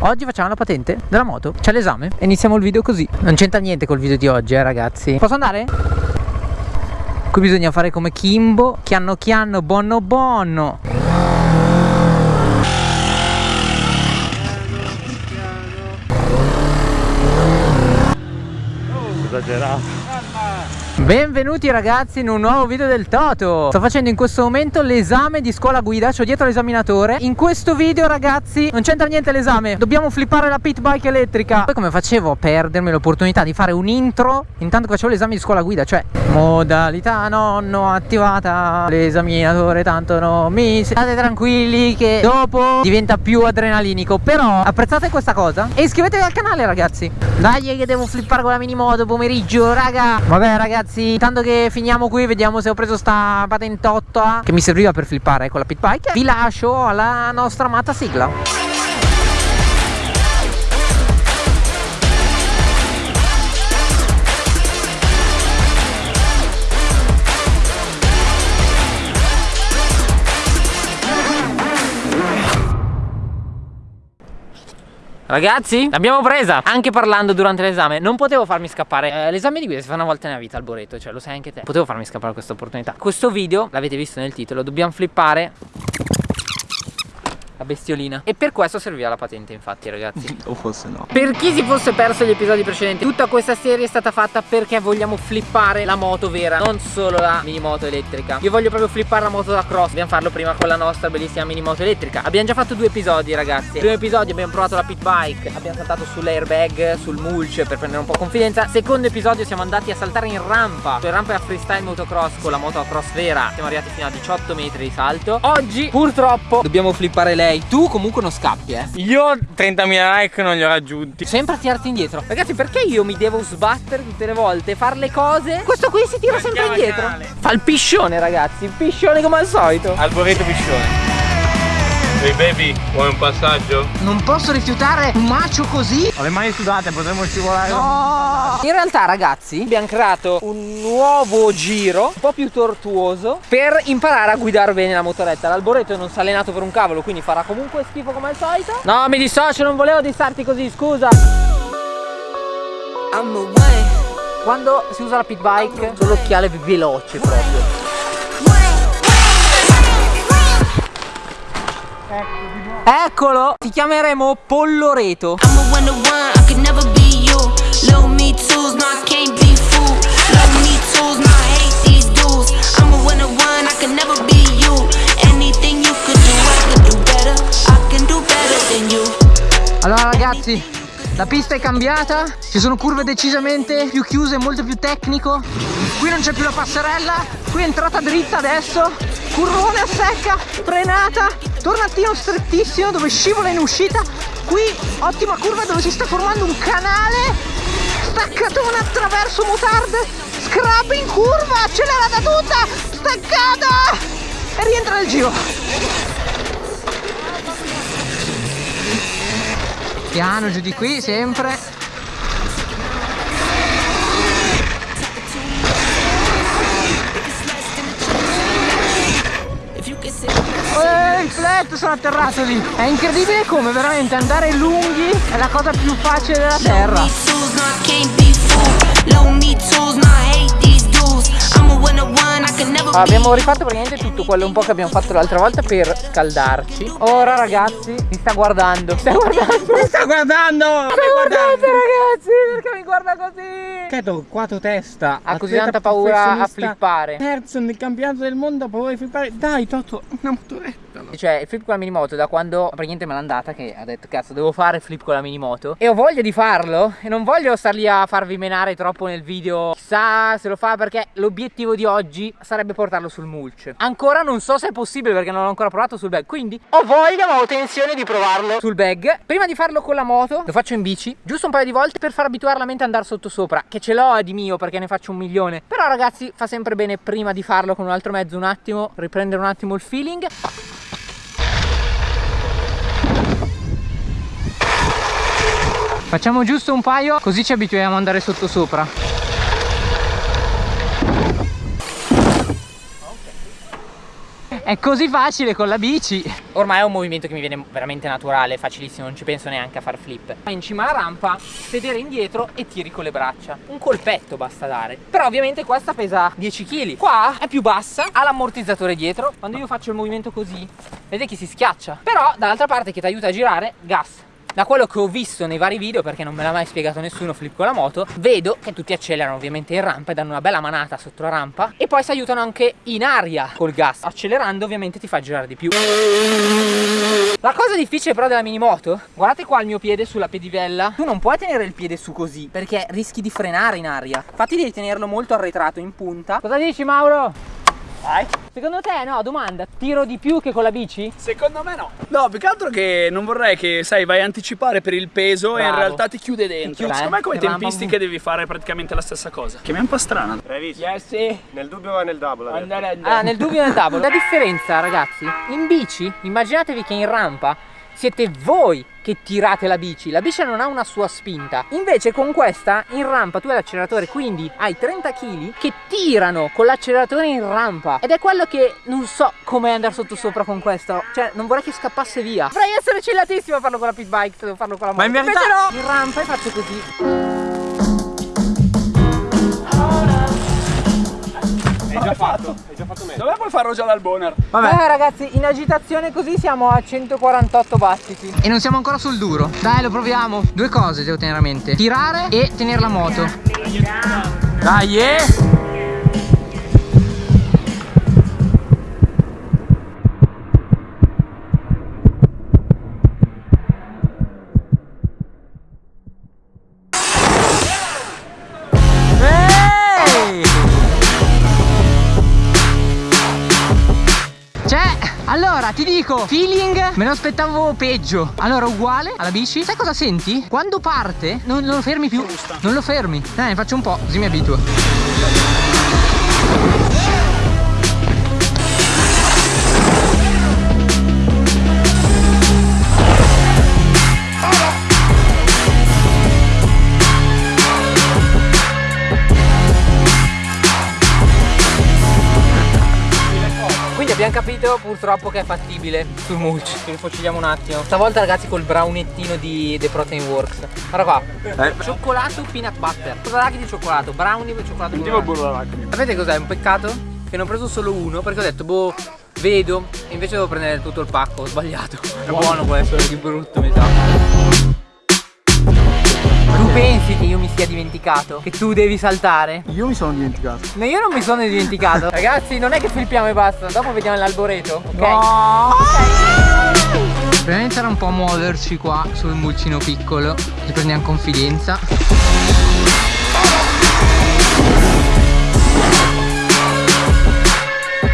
Oggi facciamo la patente della moto C'è l'esame e iniziamo il video così. Non c'entra niente col video di oggi eh ragazzi. Posso andare? Qui bisogna fare come Kimbo Chianno chianno bonno bonno. Esagerato Benvenuti ragazzi in un nuovo video del Toto. Sto facendo in questo momento l'esame di scuola guida C'ho dietro l'esaminatore In questo video ragazzi non c'entra niente l'esame. Dobbiamo flippare la pit bike elettrica. Poi come facevo a perdermi l'opportunità di fare un intro Intanto che facevo l'esame di scuola guida Cioè modalità nonno attivata. L'esaminatore tanto non mi State tranquilli che dopo diventa più adrenalinico. Però apprezzate questa cosa E iscrivetevi al canale ragazzi. Dai che devo flippare con la mini moto pomeriggio raga. Vabbè ragazzi ragazzi Intanto che finiamo qui vediamo se ho preso sta patentotta Che mi serviva per flippare con la pit bike. Vi lascio alla nostra amata sigla Ragazzi, l'abbiamo presa Anche parlando durante l'esame. Non potevo farmi scappare. Eh, L'esame di guida si fa una volta nella vita al Boreto Cioè lo sai anche te. Potevo farmi scappare questa opportunità. Questo video, l'avete visto nel titolo Dobbiamo flippare bestiolina. E per questo serviva la patente infatti ragazzi. O forse no. Per chi si fosse perso gli episodi precedenti Tutta questa serie è stata fatta perché vogliamo flippare la moto vera Non solo la mini moto elettrica. Io voglio proprio flippare la moto da cross. Dobbiamo farlo prima con la nostra bellissima mini moto elettrica. Abbiamo già fatto due episodi ragazzi. Primo episodio abbiamo provato la pit bike Abbiamo saltato sull'airbag, sul mulch per prendere un po' confidenza. Secondo episodio siamo andati a saltare in rampa Cioè rampa a freestyle motocross con la moto a cross vera. Siamo arrivati fino a 18 metri di salto. Oggi purtroppo dobbiamo flippare lei Tu comunque non scappi eh. Io 30.000 like non li ho raggiunti. Sempre a tirarti indietro. Ragazzi perché io mi devo sbattere tutte le volte Fare le cose? Questo qui si tira sempre indietro. Fa il piscione ragazzi Il piscione come al solito. Alboreto piscione Ehi hey baby, vuoi un passaggio? Non posso rifiutare un macio così. Ho le mani sudate, potremmo scivolare. No. In realtà ragazzi abbiamo creato un nuovo giro Un po' più tortuoso Per imparare a guidare bene la motoretta. L'alboreto non si è allenato per un cavolo Quindi farà comunque schifo come al solito. No mi dissocio, non volevo dissarti così, scusa. Quando si usa la pit bike Sono l'occhiale veloce proprio Eccolo! Ti chiameremo Polloreto. Allora ragazzi, la pista è cambiata, ci sono curve decisamente più chiuse, molto più tecnico. Qui non c'è più la passerella, qui è entrata dritta adesso, curvone a secca, frenata, tornantino strettissimo dove scivola in uscita. Qui ottima curva dove si sta formando un canale. Staccatona attraverso mutard scrap in curva accelerata tutta. Staccata e rientra nel giro. Piano giù di qui sempre Il flat sono atterrato lì È incredibile come veramente andare lunghi è la cosa più facile della terra Abbiamo rifatto praticamente tutto quello un po' che abbiamo fatto l'altra volta per scaldarci. Ora ragazzi mi sta guardando. Mi sta guardando! Mi sta guardando! Mi guardate ragazzi perché mi guarda così? Credo quattro testa. Ha così tanta paura a flippare. Terzo nel campionato del mondo ha paura di flippare? Dai Toto una motoretta cioè il flip con la mini moto da quando praticamente me l'ha andata che ha detto cazzo devo fare flip con la mini moto E ho voglia di farlo e non voglio star lì a farvi menare troppo nel video. Chissà se lo fa perché l'obiettivo di oggi sarebbe portarlo sul mulch. Ancora non so se è possibile perché non l'ho ancora provato sul bag. Quindi ho voglia ma ho tensione di provarlo. sul bag. Prima di farlo con la moto lo faccio in bici Giusto un paio di volte per far abituare la mente ad andare sotto sopra Che ce l'ho di mio perché ne faccio un milione. Però ragazzi fa sempre bene prima di farlo con un altro mezzo un attimo Riprendere un attimo il feeling. Facciamo giusto un paio così ci abituiamo ad andare sotto sopra È così facile con la bici. Ormai è un movimento che mi viene veramente naturale Facilissimo, non ci penso neanche a far flip. In cima alla rampa, sedere indietro e tiri con le braccia. Un colpetto basta dare. Però ovviamente questa pesa 10 kg Qua è più bassa, ha l'ammortizzatore dietro. Quando io faccio il movimento così Vedete che si schiaccia. Però dall'altra parte che ti aiuta a girare, gas da quello che ho visto nei vari video perché non me l'ha mai spiegato nessuno flip con la moto vedo che tutti accelerano ovviamente in rampa e danno una bella manata sotto la rampa e poi si aiutano anche in aria col gas. Accelerando ovviamente ti fa girare di più. La cosa difficile però della minimoto guardate qua il mio piede sulla pedivella. Tu non puoi tenere il piede su così perché rischi di frenare in aria. Infatti devi tenerlo molto arretrato in punta. Cosa dici Mauro? Vai. Secondo te no, domanda, tiro di più che con la bici? Secondo me no. No, più che altro che non vorrei che, sai, vai a anticipare per il peso Bravo. e in realtà ti chiude dentro. Ti chiude, Secondo me come tempistiche devi fare praticamente la stessa cosa. Che mi è un po' strana. Hai visto? Yes, sì. Nel dubbio va nel double. Ah, nel dubbio va nel double. La differenza, ragazzi, in bici, immaginatevi che in rampa siete voi che tirate la bici. La bici non ha una sua spinta. Invece con questa in rampa tu hai l'acceleratore quindi hai 30 kg che tirano con l'acceleratore in rampa. Ed è quello che non so come andare sotto sopra con questo. Cioè non vorrei che scappasse via. Dovrei essere cillatissimo a farlo con la pit bike devo farlo con la moto ma in verità no. In rampa e faccio così Hai già fatto, hai già fatto meglio. Dove puoi farlo già dal boner? Vabbè. Eh ragazzi, in agitazione così siamo a 148 battiti. E non siamo ancora sul duro. Dai, lo proviamo. Due cose devo tenere a mente. Tirare e tenere la moto. Dai, eh! Allora ti dico Feeling me lo aspettavo peggio. Allora uguale alla bici. Sai cosa senti? Quando parte non, non lo fermi più. Non lo fermi. Dai ne faccio un po' così mi abituo capito? Purtroppo che è fattibile. Sul mulch Ci rifociliamo un attimo. Stavolta ragazzi col brownettino di The Protein Works. Guarda qua. Eh. Cioccolato peanut butter. Cosa d'arachidi di cioccolato? Brownie e cioccolato Sentivo burro d'arachidi Sapete cos'è? Un peccato? Che ne ho preso solo uno Perché ho detto boh vedo. E invece devo prendere tutto il pacco. Ho sbagliato. È buono questo Che brutto mi sa tu pensi che io mi sia dimenticato? Che tu devi saltare? Io mi sono dimenticato No, io non mi sono dimenticato Ragazzi, non è che flippiamo e basta Dopo vediamo l'alboreto, ok? No. Ok Dobbiamo iniziare un po' a muoverci qua sul mulcino piccolo Ci prendiamo confidenza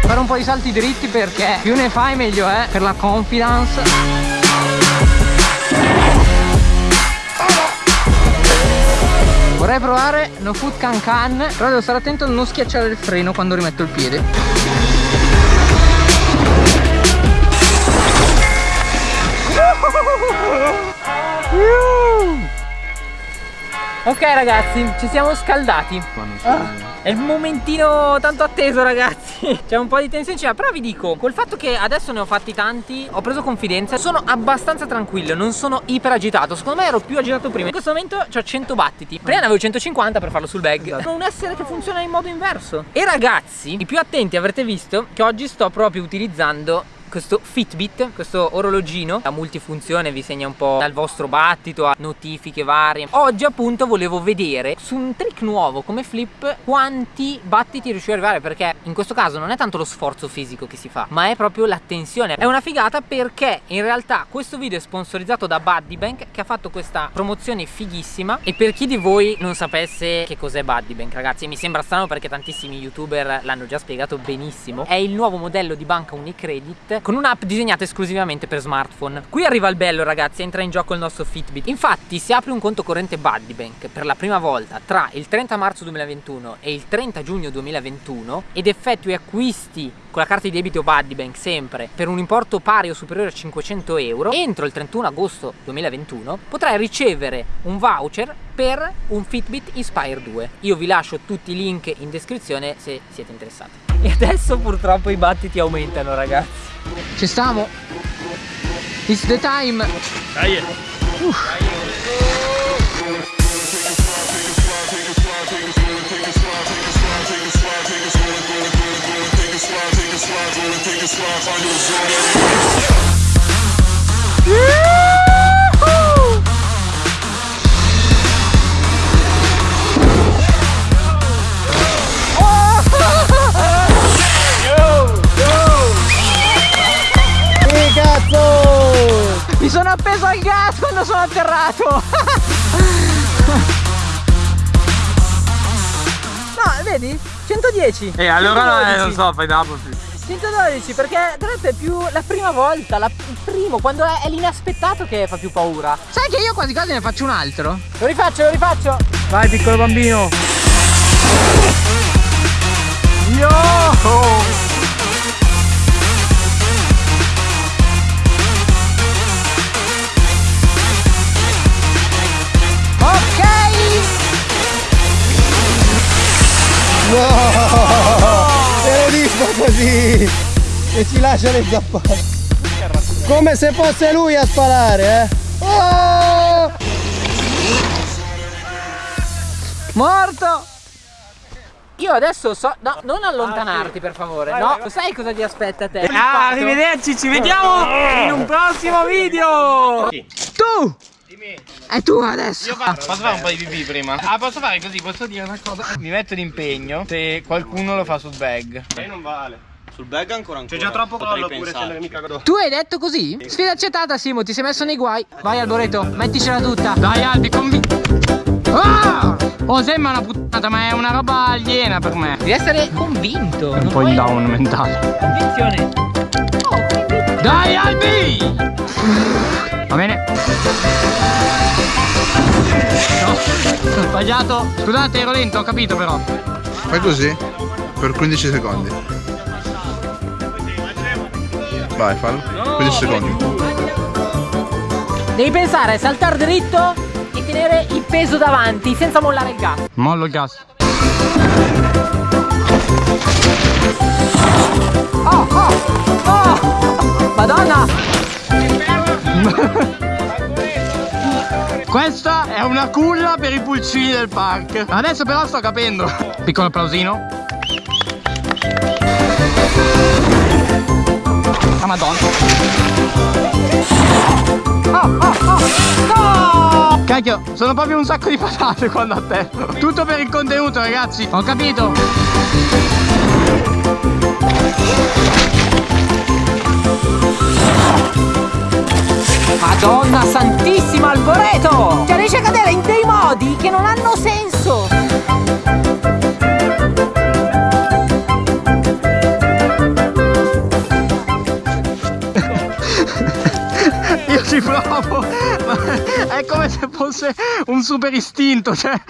Fare un po' di salti dritti perché più ne fai meglio è per la confidence Vorrei provare No Food Can Can Però devo stare attento a non schiacciare il freno quando rimetto il piede. Ok ragazzi, ci siamo scaldati. Ah. È il momentino tanto atteso ragazzi. C'è un po' di tensione Però vi dico Col fatto che adesso ne ho fatti tanti Ho preso confidenza Sono abbastanza tranquillo Non sono iper agitato Secondo me ero più agitato prima. In questo momento ho 100 battiti. Prima ne avevo 150 per farlo sul bag. Sono esatto. un essere che funziona in modo inverso. E ragazzi I più attenti avrete visto Che oggi sto proprio utilizzando questo Fitbit, questo orologino a multifunzione vi segna un po' dal vostro battito a notifiche varie. Oggi appunto volevo vedere su un trick nuovo come flip quanti battiti riuscivo ad arrivare perché in questo caso non è tanto lo sforzo fisico che si fa ma è proprio l'attenzione. È una figata perché in realtà questo video è sponsorizzato da Buddy Bank che ha fatto questa promozione fighissima. E per chi di voi non sapesse che cos'è Buddy Bank ragazzi mi sembra strano perché tantissimi youtuber l'hanno già spiegato benissimo. È il nuovo modello di banca Unicredit con un'app disegnata esclusivamente per smartphone. Qui arriva il bello ragazzi, entra in gioco il nostro Fitbit. Infatti se apri un conto corrente Buddybank per la prima volta tra il 30 marzo 2021 e il 30 giugno 2021 ed effettui acquisti con la carta di debito Buddybank sempre per un importo pari o superiore a 500 euro entro il 31 agosto 2021 potrai ricevere un voucher per un Fitbit Inspire 2 io vi lascio tutti i link in descrizione se siete interessati E adesso purtroppo i battiti aumentano ragazzi Ci stiamo It's the time Dai Uff. Mi sono appeso al gas quando sono atterrato No, vedi? 110 E allora 112. eh, non so, fai dopo. 112 perché tra l'altro è più la prima volta, la, il primo, quando è, è l'inaspettato che fa più paura. Sai che io quasi quasi ne faccio un altro? Lo rifaccio, lo rifaccio. Vai piccolo bambino. Yo! Così! E ci lascia le zappate! Come se fosse lui a sparare, eh! Oh! Morto! Io adesso so. No, non allontanarti per favore. No, sai cosa ti aspetta a te? Ah, arrivederci, ci vediamo in un prossimo video! Tu! È tu adesso. Io faccio, posso fare un po' di pipì prima? Ah, posso fare così, posso dire una cosa? Mi metto d'impegno se qualcuno lo fa sul bag. non vale! Sul bag ancora ancora! C'è già troppo collo pure se mica Tu hai detto così? Sfida accettata, Simo, ti sei messo nei guai. Vai Alboreto, metticela tutta. Dai Albi, convi. Ah! Oh, sembra una puttana, ma è una roba aliena per me. Devi essere convinto. È un po' in down mentale. Convinzione. Oh, convinto. Dai, Albi! Va bene. No, ho sbagliato. Scusate, ero lento, ho capito però. Fai così per 15 secondi. Vai, fallo. 15 secondi. Devi pensare a saltare dritto e tenere il peso davanti senza mollare il gas. Mollo il gas. Oh, oh, oh! Madonna! Questa è una culla per i pulcini del park. Adesso però sto capendo. Piccolo applausino. Ah madonna. Oh, oh, oh! No! Cacchio, sono proprio un sacco di patate quando atterro. Tutto per il contenuto, ragazzi. Ho capito. Madonna santissima Alboreto! Cioè riesce a cadere in dei modi che non hanno senso! Io ci provo, ma è come se fosse un super istinto, cioè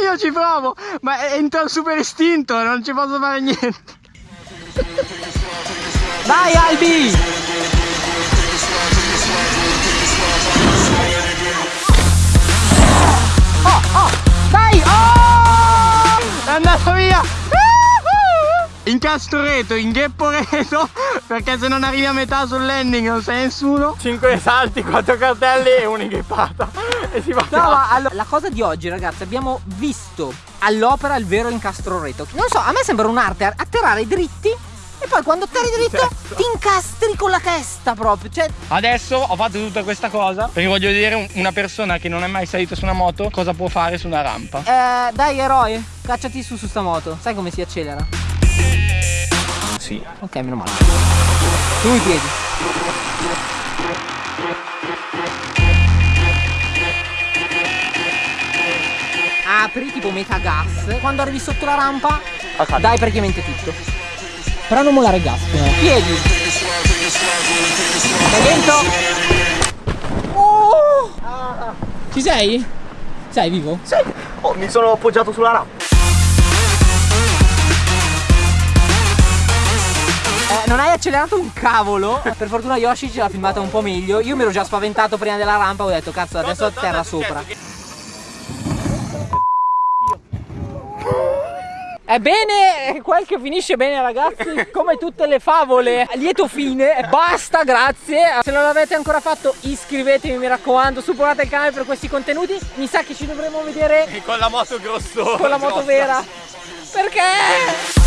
io ci provo, ma entra il super istinto, non ci posso fare niente. Dai Albi! Incastreto, inghepporeto, perché se non arrivi a metà sul landing non sei nessuno. 5 salti, 4 cartelli e un'ingheppata. E si va No, ma allo- la cosa di oggi, ragazzi, abbiamo visto all'opera il vero incastroreto. Non so, a me sembra un'arte atterrare dritti e poi quando atterri dritto ti incastri con la testa proprio. Cioè, Adesso ho fatto tutta questa cosa perché voglio vedere un- una persona che non è mai salita su una moto cosa può fare su una rampa. eh, dai eroe, cacciati su su sta moto. Sai come si accelera? Sì. Ok, meno male. Su i piedi. Apri tipo metà gas. Quando arrivi sotto la rampa, dai praticamente tutto. Però non mollare il gas. prima. Piedi. Sei dentro? Oh! Ci sei? Sei vivo? Sì! Oh, mi sono appoggiato sulla rampa! Non hai accelerato un cavolo. Per fortuna Yoshi ce l'ha filmata un po' meglio. Io mi ero già spaventato prima della rampa. Ho detto, cazzo, adesso atterra sopra. Ebbene, quel che finisce bene ragazzi, come tutte le favole, a lieto fine, basta, grazie. Se non l'avete ancora fatto iscrivetevi mi raccomando, supportate il canale per questi contenuti. Mi sa che ci dovremo vedere Con la moto grosso. con la moto vera. Perché?